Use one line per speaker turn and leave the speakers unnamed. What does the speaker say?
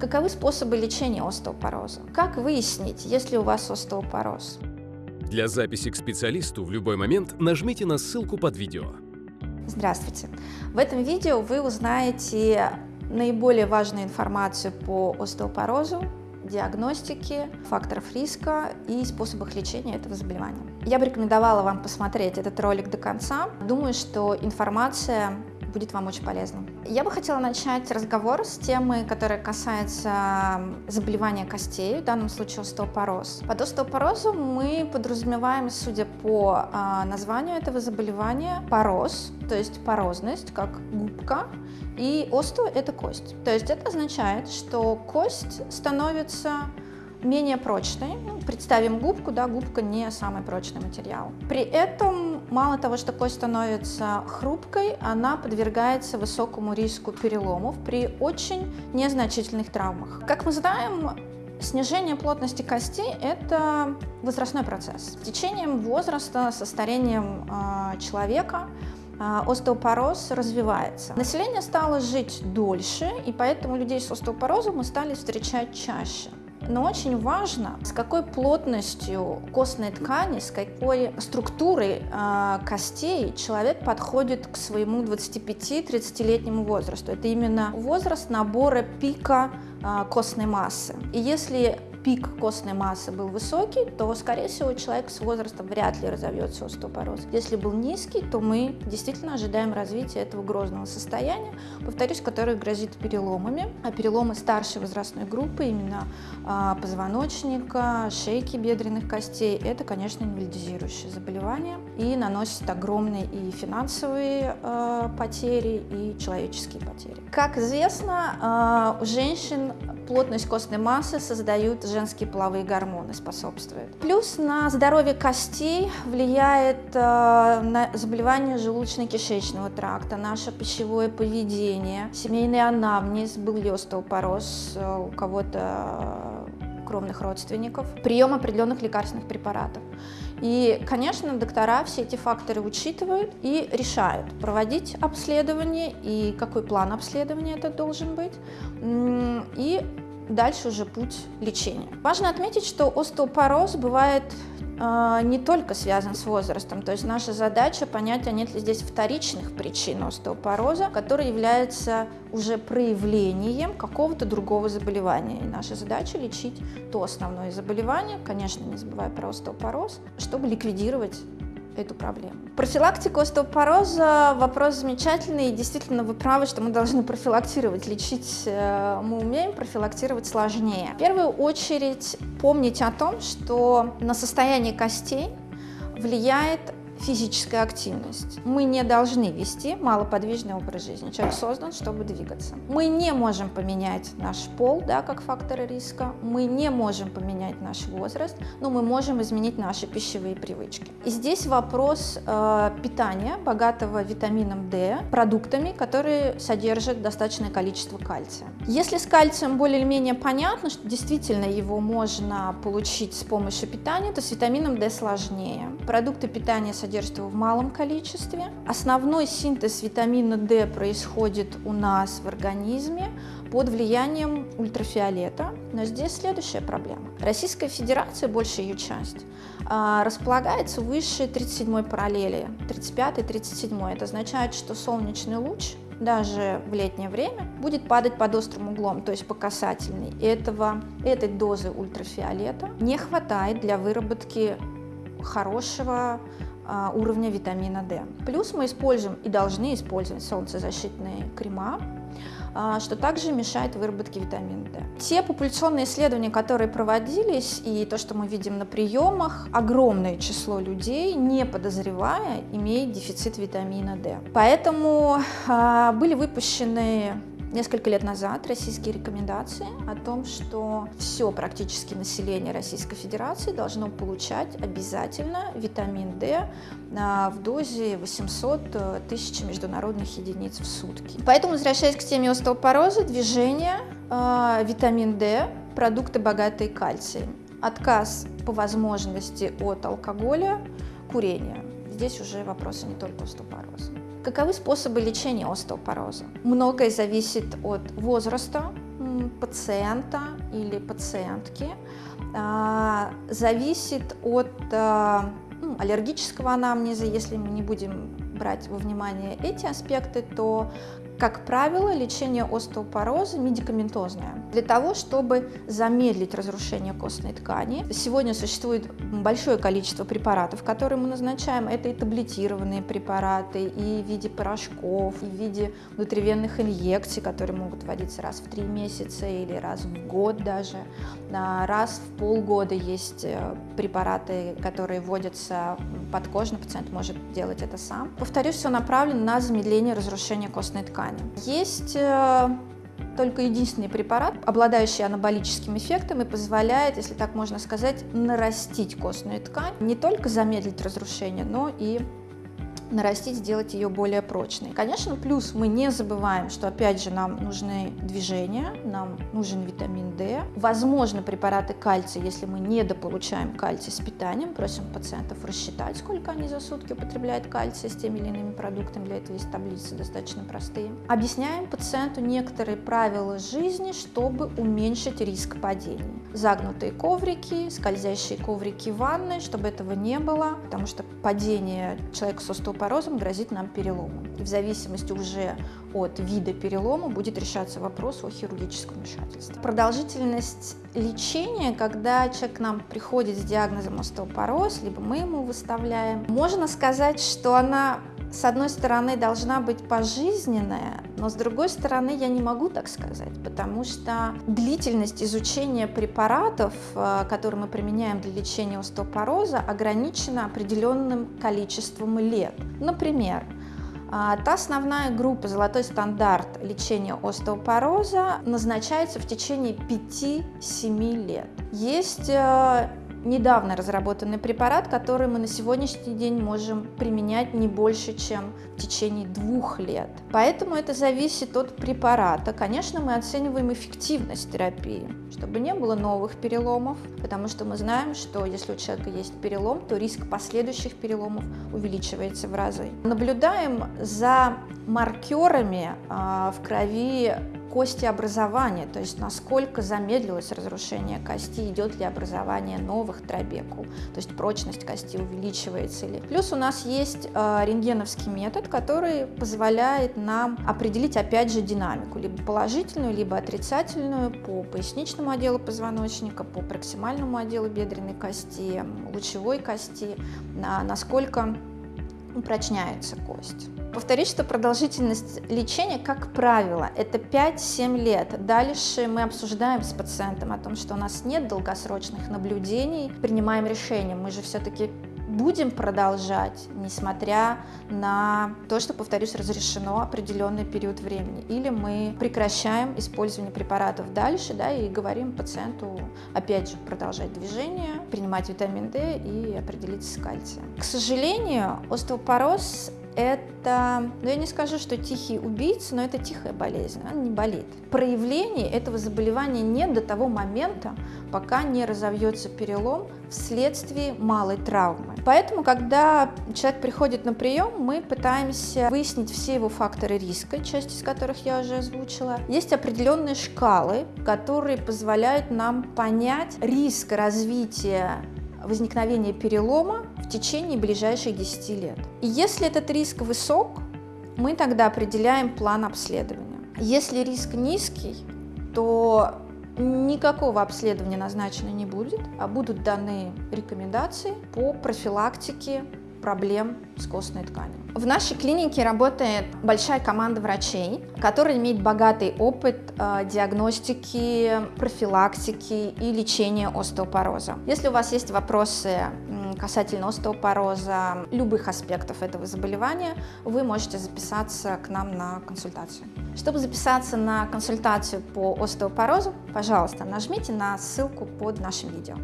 Каковы способы лечения остеопороза? Как выяснить, есть ли у вас остеопороз?
Для записи к специалисту в любой момент нажмите на ссылку под видео.
Здравствуйте! В этом видео вы узнаете наиболее важную информацию по остеопорозу, диагностике, факторов риска и способах лечения этого заболевания. Я бы рекомендовала вам посмотреть этот ролик до конца. Думаю, что информация будет вам очень полезна. Я бы хотела начать разговор с темы, которая касается заболевания костей, в данном случае остеопороз. Под остеопорозом мы подразумеваем, судя по э, названию этого заболевания, пороз, то есть порозность, как губка, и остео – это кость. То есть это означает, что кость становится менее прочной. Ну, представим губку, да, губка не самый прочный материал. При этом, мало того, что кость становится хрупкой, она подвергается высокому риску переломов при очень незначительных травмах. Как мы знаем, Снижение плотности костей – это возрастной процесс. С течением возраста, со старением э, человека э, остеопороз развивается. Население стало жить дольше, и поэтому людей с остеопорозом мы стали встречать чаще. Но очень важно, с какой плотностью костной ткани, с какой структурой э, костей человек подходит к своему 25-30-летнему возрасту. Это именно возраст набора пика э, костной массы. И если пик костной массы был высокий, то, скорее всего, человек с возрастом вряд ли разовьется остеопороз. Если был низкий, то мы действительно ожидаем развития этого грозного состояния, повторюсь, которое грозит переломами. А переломы старшей возрастной группы, именно а, позвоночника, шейки бедренных костей, это, конечно, инвалидизирующее заболевание и наносит огромные и финансовые э, потери, и человеческие потери. Как известно, э, у женщин плотность костной массы создают женские половые гормоны, способствуют. Плюс на здоровье костей влияет э, заболевание желудочно-кишечного тракта, наше пищевое поведение, семейный анамнез, был ли остеопороз э, у кого-то э, кровных родственников, прием определенных лекарственных препаратов. И, конечно, доктора все эти факторы учитывают и решают, проводить обследование и какой план обследования это должен быть. И дальше уже путь лечения. Важно отметить, что остеопороз бывает не только связан с возрастом, то есть наша задача понять, а нет ли здесь вторичных причин остеопороза, который является уже проявлением какого-то другого заболевания. И наша задача лечить то основное заболевание, конечно, не забывая про остеопороз, чтобы ликвидировать эту проблему. Профилактика остеопороза – вопрос замечательный, и действительно вы правы, что мы должны профилактировать. Лечить э, мы умеем, профилактировать сложнее. В первую очередь помнить о том, что на состояние костей влияет физическая активность. Мы не должны вести малоподвижный образ жизни. Человек создан, чтобы двигаться. Мы не можем поменять наш пол, да, как фактор риска. Мы не можем поменять наш возраст, но мы можем изменить наши пищевые привычки. И здесь вопрос э, питания, богатого витамином D, продуктами, которые содержат достаточное количество кальция. Если с кальцием более-менее понятно, что действительно его можно получить с помощью питания, то с витамином D сложнее. Продукты питания содержат содержит его в малом количестве. Основной синтез витамина D происходит у нас в организме под влиянием ультрафиолета. Но здесь следующая проблема. Российская Федерация, большая ее часть, а, располагается выше 37 параллели, 35-37. Это означает, что солнечный луч даже в летнее время будет падать под острым углом, то есть по касательной. Этого, этой дозы ультрафиолета не хватает для выработки хорошего уровня витамина D. Плюс мы используем и должны использовать солнцезащитные крема, а, что также мешает выработке витамина D. Те популяционные исследования, которые проводились, и то, что мы видим на приемах, огромное число людей, не подозревая, имеет дефицит витамина D. Поэтому а, были выпущены несколько лет назад российские рекомендации о том, что все практически население Российской Федерации должно получать обязательно витамин D а, в дозе 800 э, тысяч международных единиц в сутки. Поэтому, возвращаясь к теме остеопороза, движение, а, витамин D, продукты богатые кальцием, отказ по возможности от алкоголя, курения. Здесь уже вопросы не только остеопороза. Каковы способы лечения остеопороза? Многое зависит от возраста пациента или пациентки а, зависит от а, ну, аллергического анамнеза, если мы не будем брать во внимание эти аспекты, то как правило, лечение остеопороза медикаментозное. Для того, чтобы замедлить разрушение костной ткани, сегодня существует большое количество препаратов, которые мы назначаем. Это и таблетированные препараты, и в виде порошков, и в виде внутривенных инъекций, которые могут вводиться раз в три месяца или раз в год даже. Раз в полгода есть э, препараты, которые вводятся подкожно, пациент может делать это сам. Повторюсь, все направлено на замедление разрушения костной ткани. Есть э, только единственный препарат, обладающий анаболическим эффектом и позволяет, если так можно сказать, нарастить костную ткань, не только замедлить разрушение, но и нарастить, сделать ее более прочной. Конечно, плюс мы не забываем, что опять же нам нужны движения, нам нужен витамин D. Возможно, препараты кальция, если мы недополучаем кальций с питанием, просим пациентов рассчитать, сколько они за сутки употребляют кальция с теми или иными продуктами. Для этого есть таблицы достаточно простые. Объясняем пациенту некоторые правила жизни, чтобы уменьшить риск падений. Загнутые коврики, скользящие коврики в ванной, чтобы этого не было, потому что падение человека с остеопорозом грозит нам переломом. И в зависимости уже от вида перелома будет решаться вопрос о хирургическом вмешательстве. Продолжительность лечения, когда человек к нам приходит с диагнозом остеопороз, либо мы ему выставляем, можно сказать, что она с одной стороны, должна быть пожизненная, но с другой стороны, я не могу так сказать, потому что длительность изучения препаратов, э, которые мы применяем для лечения остеопороза, ограничена определенным количеством лет. Например, э, Та основная группа «Золотой стандарт» лечения остеопороза назначается в течение 5-7 лет. Есть э, недавно разработанный препарат, который мы на сегодняшний день можем применять не больше, чем в течение двух лет. Поэтому это зависит от препарата. Конечно, мы оцениваем эффективность терапии, чтобы не было новых переломов, потому что мы знаем, что если у человека есть перелом, то риск последующих переломов увеличивается в разы. Наблюдаем за маркерами а, в крови кости образования, то есть насколько замедлилось разрушение кости, идет ли образование новых трабекул, то есть прочность кости увеличивается ли. Плюс у нас есть э, рентгеновский метод, который позволяет нам определить опять же динамику, либо положительную, либо отрицательную по поясничному отделу позвоночника, по проксимальному отделу бедренной кости, лучевой кости, на, насколько упрочняется кость. Повторюсь, что продолжительность лечения, как правило, это 5-7 лет. Дальше мы обсуждаем с пациентом о том, что у нас нет долгосрочных наблюдений, принимаем решение. Мы же все-таки будем продолжать, несмотря на то, что, повторюсь, разрешено определенный период времени. Или мы прекращаем использование препаратов дальше да, и говорим пациенту, опять же, продолжать движение, принимать витамин D и определиться с кальцием. К сожалению, остеопороз это, ну я не скажу, что тихий убийца, но это тихая болезнь, она не болит. Проявлений этого заболевания нет до того момента, пока не разовьется перелом вследствие малой травмы. Поэтому, когда человек приходит на прием, мы пытаемся выяснить все его факторы риска, часть из которых я уже озвучила. Есть определенные шкалы, которые позволяют нам понять риск развития возникновения перелома в течение ближайших 10 лет. И если этот риск высок, мы тогда определяем план обследования. Если риск низкий, то никакого обследования назначено не будет, а будут даны рекомендации по профилактике проблем с костной тканью. В нашей клинике работает большая команда врачей, которая имеет богатый опыт э, диагностики, профилактики и лечения остеопороза. Если у вас есть вопросы касательно остеопороза, любых аспектов этого заболевания, вы можете записаться к нам на консультацию. Чтобы записаться на консультацию по остеопорозу, пожалуйста, нажмите на ссылку под нашим видео.